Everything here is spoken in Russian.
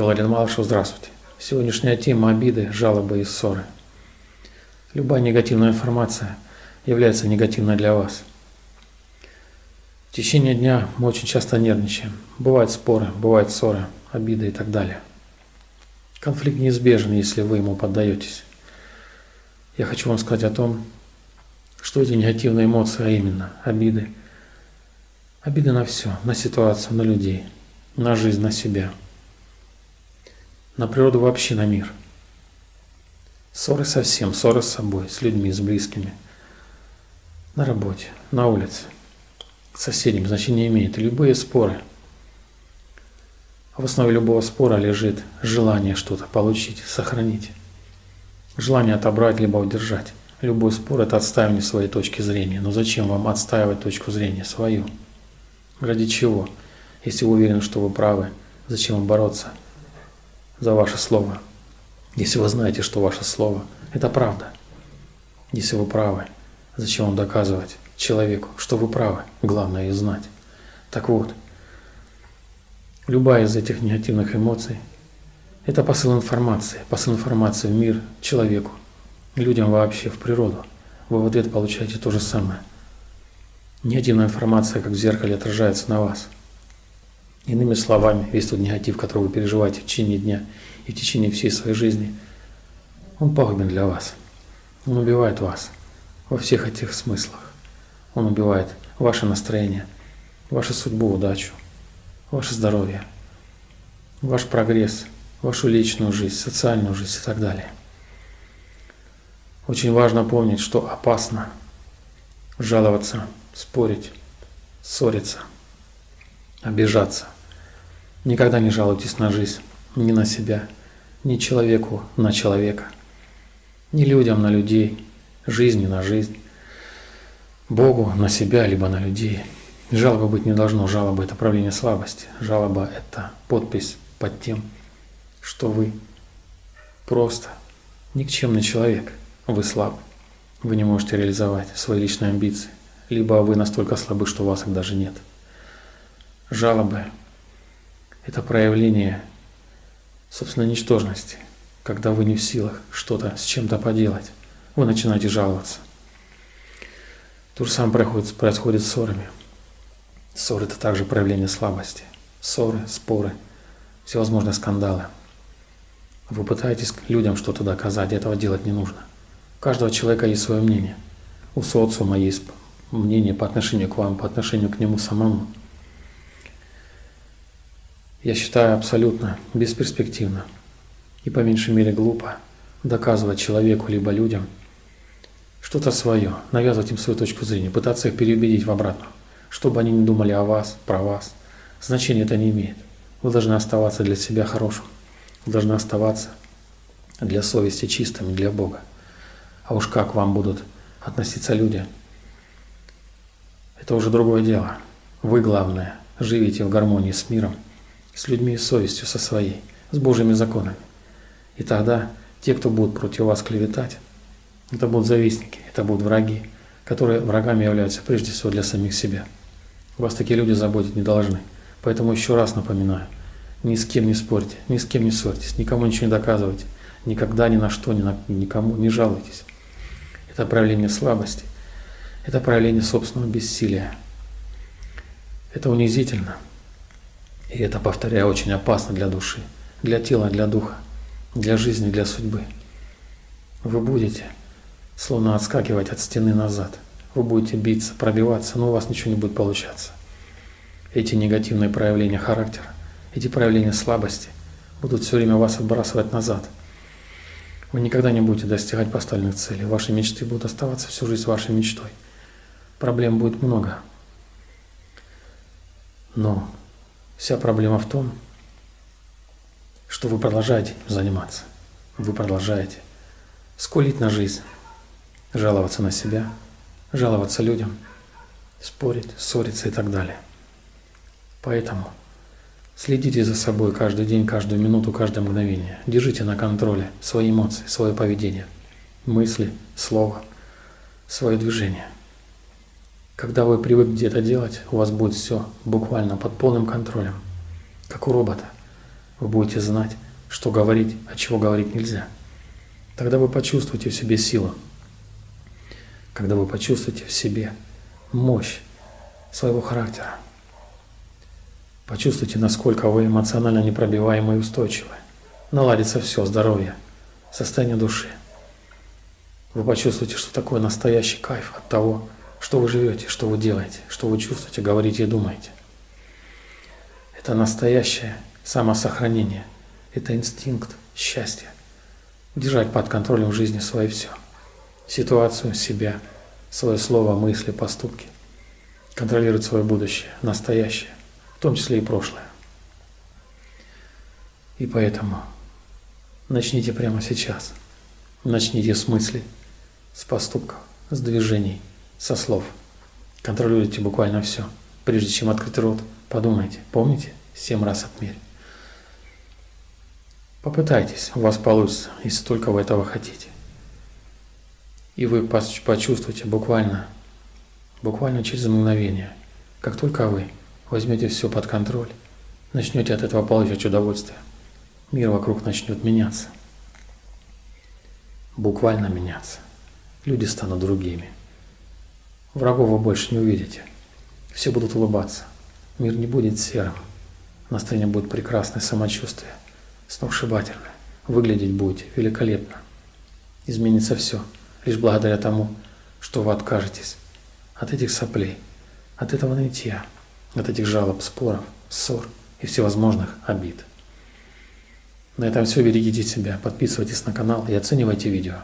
Я Владимир Малышев, здравствуйте. Сегодняшняя тема – обиды, жалобы и ссоры. Любая негативная информация является негативной для вас. В течение дня мы очень часто нервничаем. Бывают споры, бывают ссоры, обиды и так далее. Конфликт неизбежен, если вы ему поддаетесь. Я хочу вам сказать о том, что эти негативные эмоции, а именно обиды, обиды на все, на ситуацию, на людей, на жизнь, на себя, на природу вообще, на мир. Ссоры со всем, ссоры с собой, с людьми, с близкими, на работе, на улице, с соседями значения имеет. Любые споры. В основе любого спора лежит желание что-то получить, сохранить. Желание отобрать либо удержать. Любой спор – это отстаивание своей точки зрения. Но зачем вам отстаивать точку зрения свою? Ради чего? Если вы уверены, что вы правы, зачем вам бороться за ваше слово? Если вы знаете, что ваше слово – это правда. Если вы правы, зачем вам доказывать человеку, что вы правы? Главное и знать. Так вот, любая из этих негативных эмоций – это посыл информации, посыл информации в мир, человеку, людям вообще, в природу, вы в ответ получаете то же самое. Негативная информация, как в зеркале, отражается на вас. Иными словами, весь тот негатив, который вы переживаете в течение дня и в течение всей своей жизни, он пагубен для вас. Он убивает вас во всех этих смыслах. Он убивает ваше настроение, вашу судьбу, удачу, ваше здоровье, ваш прогресс, вашу личную жизнь, социальную жизнь и так далее. Очень важно помнить, что опасно жаловаться, спорить, ссориться, обижаться. Никогда не жалуйтесь на жизнь, ни на себя, ни человеку на человека, ни людям на людей, жизни на жизнь, Богу на себя, либо на людей. Жалобы быть не должно. Жалоба – это проявление слабости. Жалоба – это подпись под тем, что вы просто никчемный человек – вы слаб, вы не можете реализовать свои личные амбиции, либо вы настолько слабы, что у вас их даже нет. Жалобы – это проявление собственной ничтожности, когда вы не в силах что-то с чем-то поделать, вы начинаете жаловаться. То же самое происходит, происходит с ссорами. Ссоры – это также проявление слабости. Ссоры, споры, всевозможные скандалы. Вы пытаетесь людям что-то доказать, этого делать не нужно. У каждого человека есть свое мнение. У социума есть мнение по отношению к вам, по отношению к нему самому. Я считаю абсолютно бесперспективно и по меньшей мере глупо доказывать человеку либо людям что-то свое, навязывать им свою точку зрения, пытаться их переубедить в обратную, чтобы они не думали о вас, про вас. Значения это не имеет. Вы должны оставаться для себя хорошим. Вы должны оставаться для совести чистыми, для Бога. А уж как вам будут относиться люди, это уже другое дело. Вы, главное, живите в гармонии с миром, с людьми и совестью со своей, с Божьими законами. И тогда те, кто будут против вас клеветать, это будут завистники, это будут враги, которые врагами являются прежде всего для самих себя. Вас такие люди заботить не должны. Поэтому еще раз напоминаю, ни с кем не спорьте, ни с кем не ссорьтесь, никому ничего не доказывайте, никогда ни на что, ни на, никому не жалуйтесь это проявление слабости, это проявление собственного бессилия. Это унизительно. И это, повторяю, очень опасно для души, для тела, для духа, для жизни, для судьбы. Вы будете словно отскакивать от стены назад. Вы будете биться, пробиваться, но у вас ничего не будет получаться. Эти негативные проявления характера, эти проявления слабости будут все время вас отбрасывать назад – вы никогда не будете достигать поставленных целей. Ваши мечты будут оставаться всю жизнь вашей мечтой. Проблем будет много. Но вся проблема в том, что вы продолжаете заниматься. Вы продолжаете скулить на жизнь, жаловаться на себя, жаловаться людям, спорить, ссориться и так далее. Поэтому Следите за собой каждый день, каждую минуту, каждое мгновение. Держите на контроле свои эмоции, свое поведение, мысли, слово, свое движение. Когда вы привыкнете это делать, у вас будет все буквально под полным контролем, как у робота. Вы будете знать, что говорить, а чего говорить нельзя. Тогда вы почувствуете в себе силу. Когда вы почувствуете в себе мощь своего характера. Почувствуйте, насколько вы эмоционально непробиваемы и устойчивы. Наладится все, здоровье, состояние души. Вы почувствуете, что такое настоящий кайф от того, что вы живете, что вы делаете, что вы чувствуете, говорите и думаете. Это настоящее самосохранение, это инстинкт счастья. Держать под контролем в жизни свое все. Ситуацию, себя, свое слово, мысли, поступки. Контролировать свое будущее, настоящее, в том числе и прошлое. И поэтому начните прямо сейчас. Начните с мыслей, с поступков, с движений, со слов. Контролируйте буквально все. Прежде чем открыть рот, подумайте, помните, семь раз отмерь. Попытайтесь, у вас получится, если только вы этого хотите. И вы почувствуете буквально, буквально через мгновение, как только вы возьмете все под контроль, начнете от этого получать удовольствие, мир вокруг начнет меняться буквально меняться. Люди станут другими. Врагов вы больше не увидите. Все будут улыбаться. Мир не будет серым. Настроение будет прекрасное, самочувствие, сногсшибательное. Выглядеть будете великолепно. Изменится все, лишь благодаря тому, что вы откажетесь от этих соплей, от этого нытья, от этих жалоб, споров, ссор и всевозможных обид. На этом все. Берегите себя, подписывайтесь на канал и оценивайте видео.